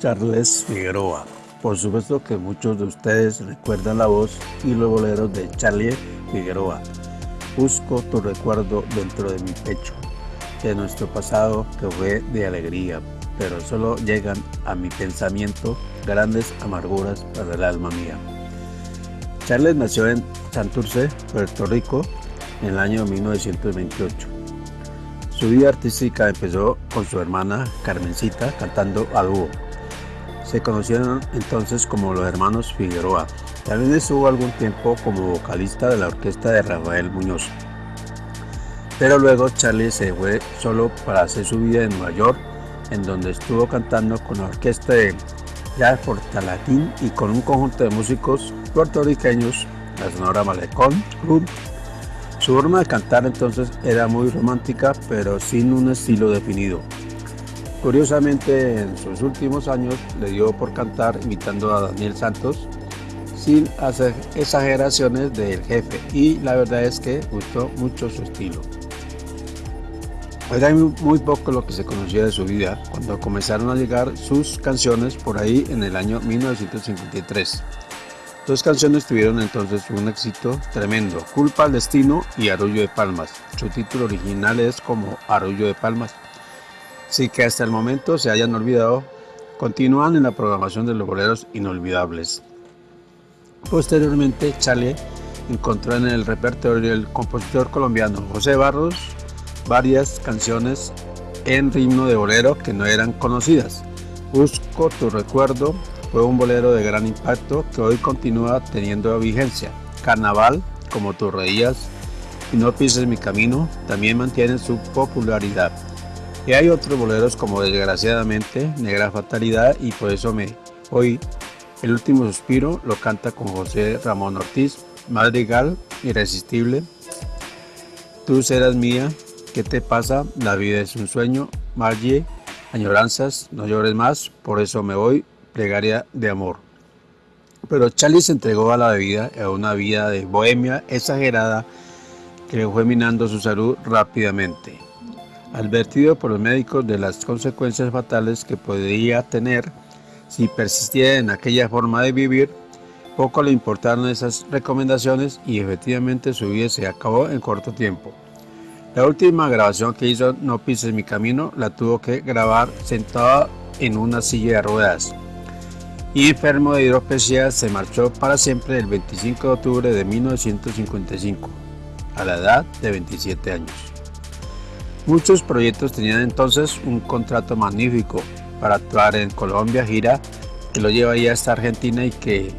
Charles Figueroa. Por supuesto que muchos de ustedes recuerdan la voz y los boleros de Charlie Figueroa. Busco tu recuerdo dentro de mi pecho, de nuestro pasado que fue de alegría, pero solo llegan a mi pensamiento grandes amarguras para el alma mía. Charles nació en Santurce, Puerto Rico, en el año 1928. Su vida artística empezó con su hermana Carmencita cantando a dúo. Se conocieron entonces como los hermanos Figueroa. También estuvo algún tiempo como vocalista de la orquesta de Rafael Muñoz. Pero luego Charlie se fue solo para hacer su vida en Nueva York, en donde estuvo cantando con la orquesta de Jazz Portalatín y con un conjunto de músicos puertorriqueños, la Sonora Malecón Club, su forma de cantar entonces era muy romántica, pero sin un estilo definido. Curiosamente, en sus últimos años le dio por cantar imitando a Daniel Santos, sin hacer exageraciones del jefe, y la verdad es que gustó mucho su estilo. Era muy poco lo que se conocía de su vida cuando comenzaron a llegar sus canciones por ahí en el año 1953. Dos canciones tuvieron entonces un éxito tremendo, Culpa al Destino y Arroyo de Palmas. Su título original es como Arroyo de Palmas. Así que hasta el momento se hayan olvidado, continúan en la programación de los boleros inolvidables. Posteriormente, Charlie encontró en el repertorio del compositor colombiano José Barros varias canciones en ritmo de bolero que no eran conocidas. Busco tu recuerdo, fue un bolero de gran impacto que hoy continúa teniendo vigencia. Carnaval, como tú reías, y no pises mi camino, también mantiene su popularidad. Y hay otros boleros como Desgraciadamente, Negra Fatalidad y por eso me hoy el último suspiro lo canta con José Ramón Ortiz, Madrigal, Irresistible. Tú serás mía, ¿qué te pasa? La vida es un sueño, Margie, añoranzas, no llores más, por eso me voy, plegaria de amor. Pero Charlie se entregó a la vida, a una vida de bohemia exagerada que le fue minando su salud rápidamente. Advertido por los médicos de las consecuencias fatales que podría tener si persistía en aquella forma de vivir, poco le importaron esas recomendaciones y efectivamente su vida se acabó en corto tiempo. La última grabación que hizo No pises mi camino la tuvo que grabar sentada en una silla de ruedas y enfermo de hidropesía se marchó para siempre el 25 de octubre de 1955, a la edad de 27 años. Muchos proyectos tenían entonces un contrato magnífico para actuar en Colombia, gira que lo llevaría hasta Argentina y que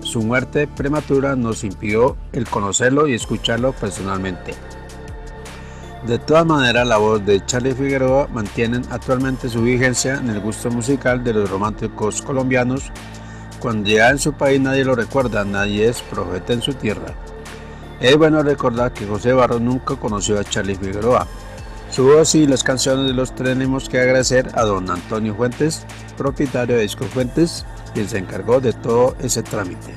su muerte prematura nos impidió el conocerlo y escucharlo personalmente. De todas maneras, la voz de Charlie Figueroa mantiene actualmente su vigencia en el gusto musical de los románticos colombianos. Cuando llega en su país nadie lo recuerda, nadie es profeta en su tierra. Es bueno recordar que José Barros nunca conoció a Charlie Figueroa. Su voz y las canciones los tenemos que agradecer a don Antonio Fuentes, propietario de Disco Fuentes, quien se encargó de todo ese trámite.